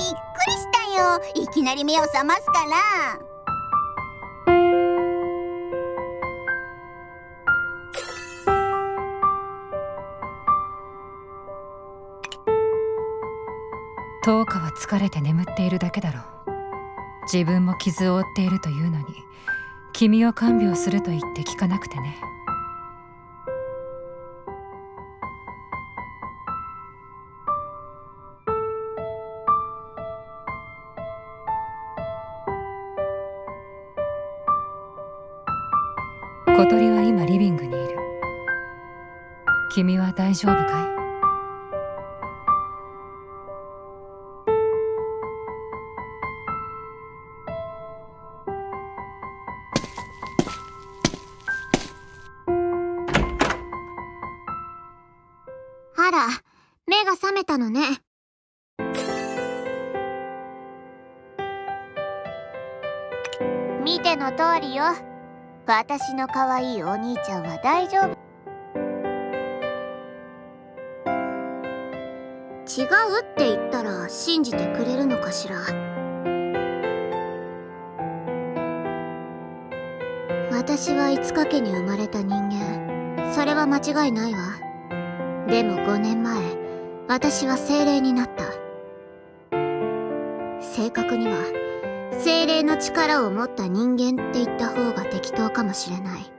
びっくりしたよ。いきなり目を覚ますから。10日は疲れて眠っているだけだろう。自分も傷を負っているというのに君を看病すると言って聞かなくてね。小鳥は今リビングにいる。君は大丈夫かい？私の可愛いお兄ちゃんは大丈夫。違うって言ったら信じてくれるのかしら。私は五日家に生まれた人間。それは間違いないわ。でも5年前私は精霊になった。正確には精霊の力を持った人間って言った方が適当かもしれない。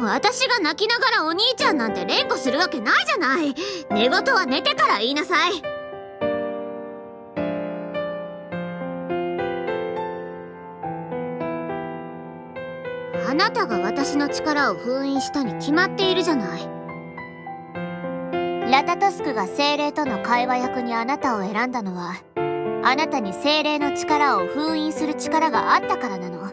私が泣きながらお兄ちゃんなんて連呼するわけないじゃない。寝言は寝てから言いなさい。あなたが私の力を封印したに決まっているじゃない。ラタトスクが精霊との会話役にあなたを選んだのはあなたに精霊の力を封印する力があったからなの。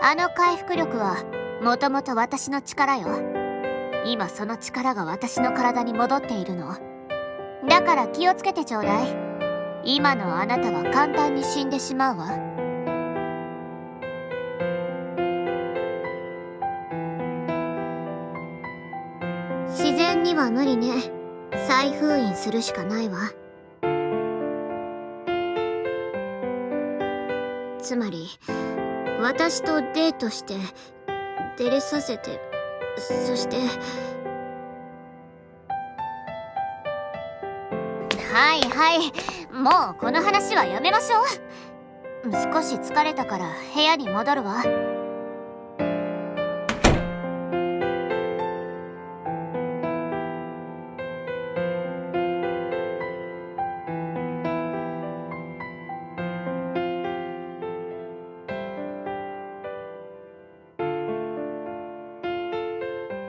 あの回復力はもともと私の力よ。今その力が私の体に戻っているの。だから気をつけてちょうだい。今のあなたは簡単に死んでしまうわ。には無理ね。再封印するしかないわ。つまり私とデートして出れさせてそしてはいはいもうこの話はやめましょう。少し疲れたから部屋に戻るわ。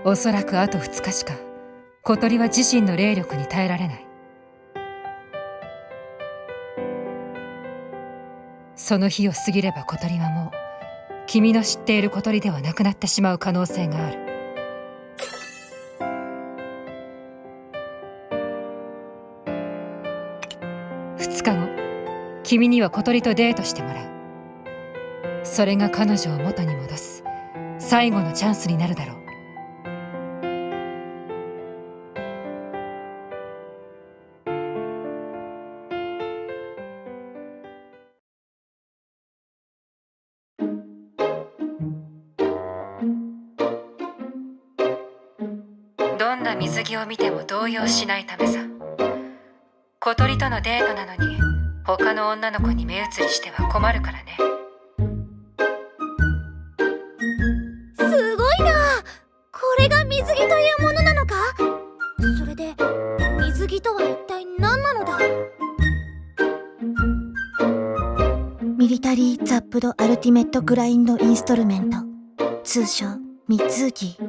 おそらくあと2日しか小鳥は自身の霊力に耐えられない。その日を過ぎれば小鳥はもう君の知っている小鳥ではなくなってしまう可能性がある。2日後君には小鳥とデートしてもらう。それが彼女を元に戻す最後のチャンスになるだろう。を見ても動揺しないためさ。小鳥とのデートなのに他の女の子に目移りしては困るからね。すごいな！これが水着というものなのか？それで水着とは一体何なのだ？ミリタリー・ザップド・アルティメット・グラインド・インストルメント。通称ミツーキー。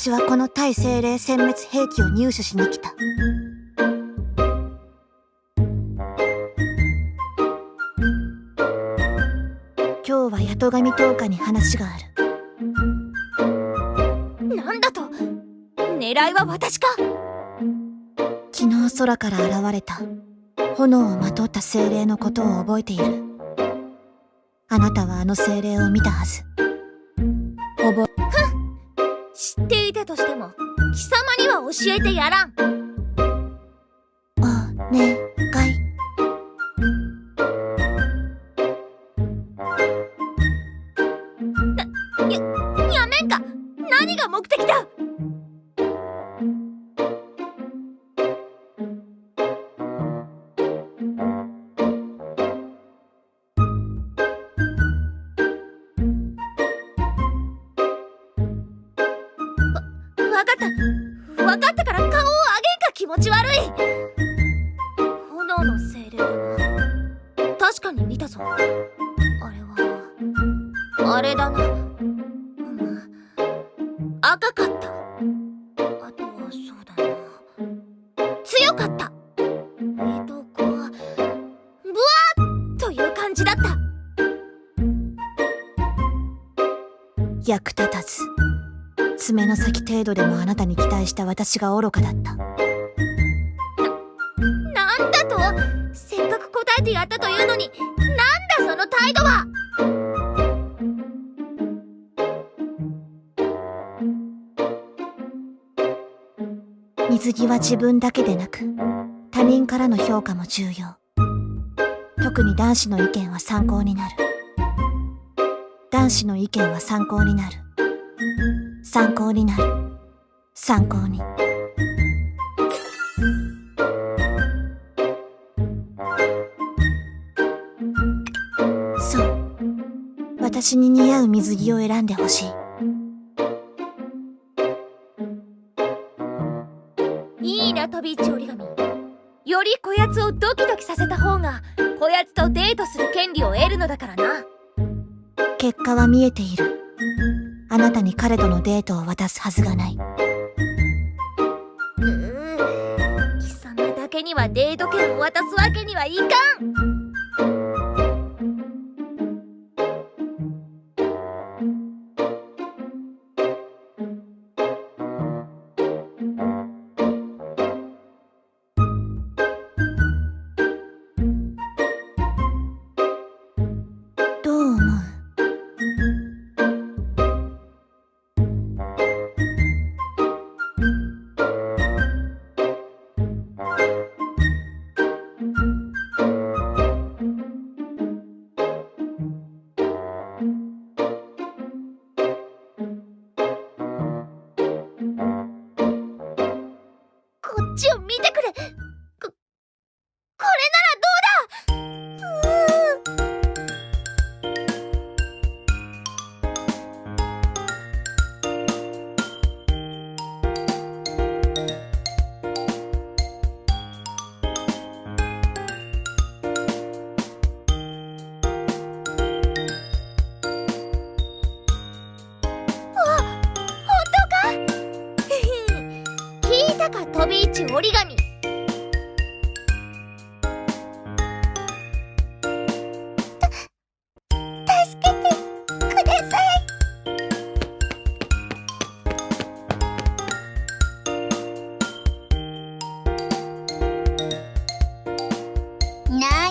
私はこの対精霊殲滅兵器を入手しに来た。今日は八戸神10日に話がある。なんだと？狙いは私か？昨日空から現れた炎をまとった精霊のことを覚えている。あなたはあの精霊を見たはず。覚え、ふん知っていたとしても、貴様には教えてやらん。お願い。な、や、やめんか何が目的だ持ち悪い。炎の精霊だな。確かに見たぞ。あれはあれだな。うん。赤かった。あとはそうだな。強かった。えとこ。うブワーという感じだった。役立たず。爪の先程度でもあなたに期待した私が愚かだった。答えてやったというのになんだその態度は！水着は自分だけでなく他人からの評価も重要。特に男子の意見は参考になる。男子の意見は参考になる。参考になる。参考に。私に似合う水着を選んでほしい。いいな、飛び地折り紙。よりこやつをドキドキさせた方が、こやつとデートする権利を得るのだからな。結果は見えている。あなたに彼とのデートを渡すはずがない。うー貴様だけにはデート権を渡すわけにはいかん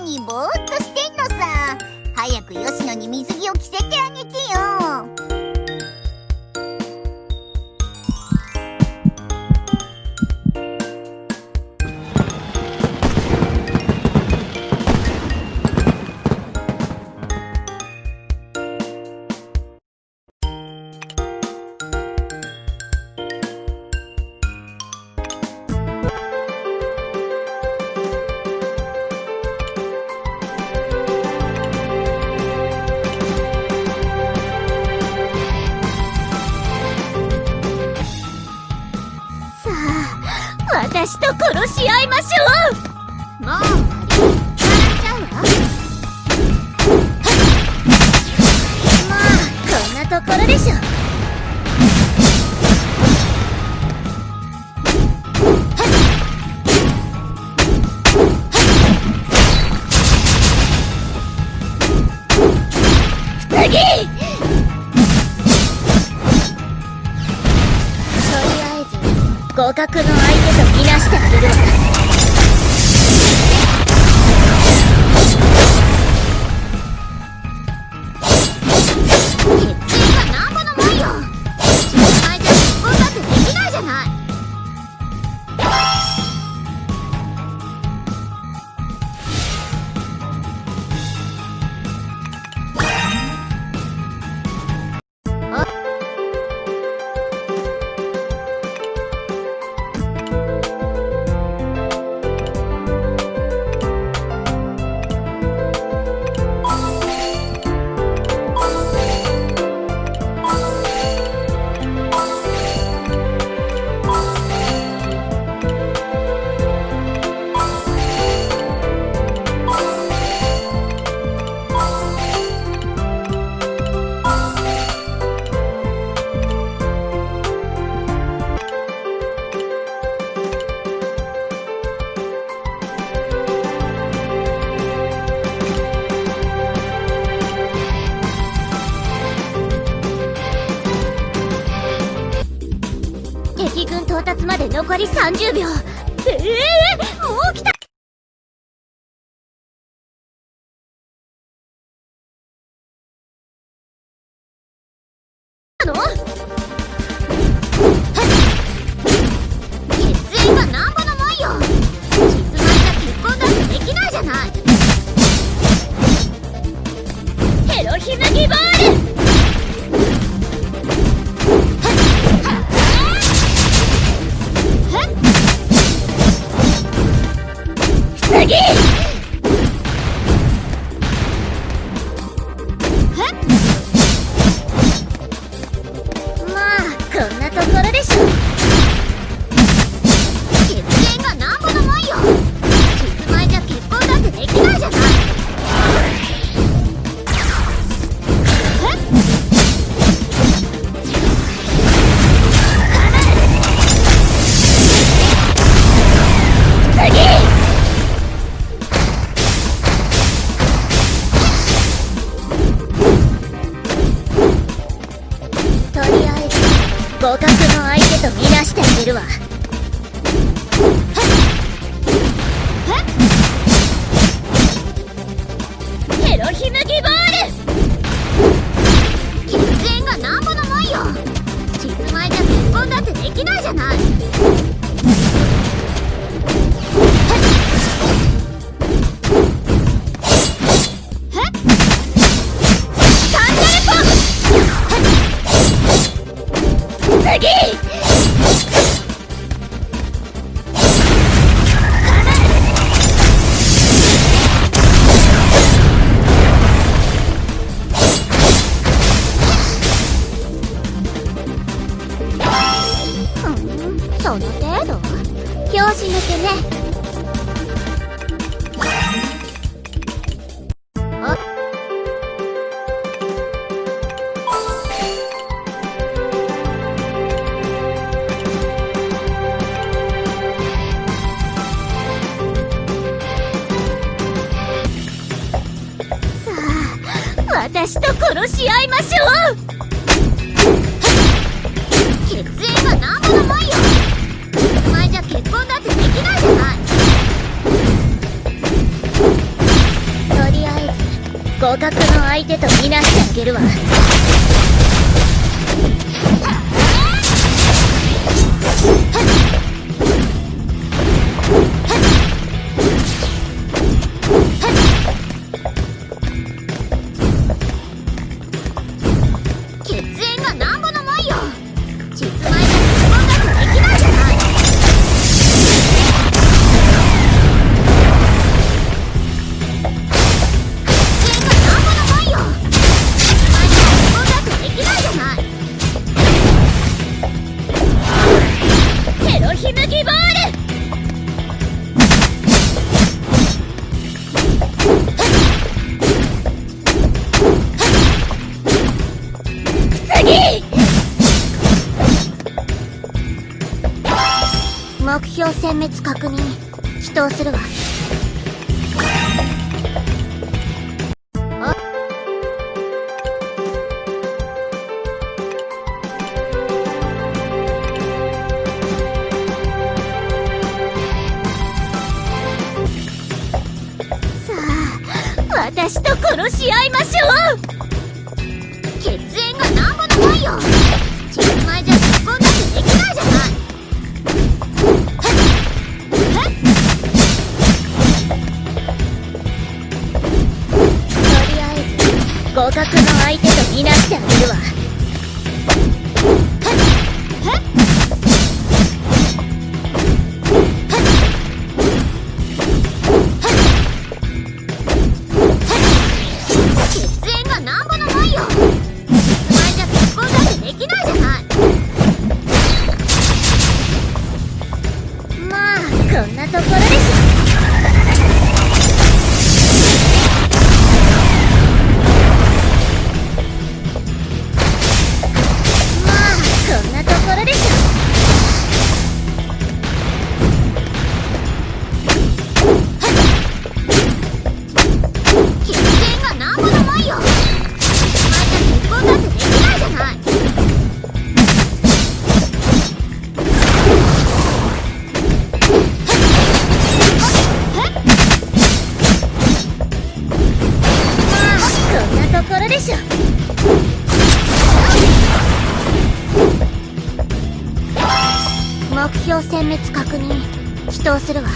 にぼーっとしてんのさ。早く吉野に水着を着せてあげてよ私と殺し合いましょう。もう三十秒。の程度拍子抜けね。あさあ私と殺し合いましょう。互角の相手とみなしてあげるわ。滅確認。祈祷するわ。私と殺し合いましょう。血縁がなんぼもよ。前じゃ結婚なんてできないじゃない。互角の相手殲滅確認。祈祷するわ。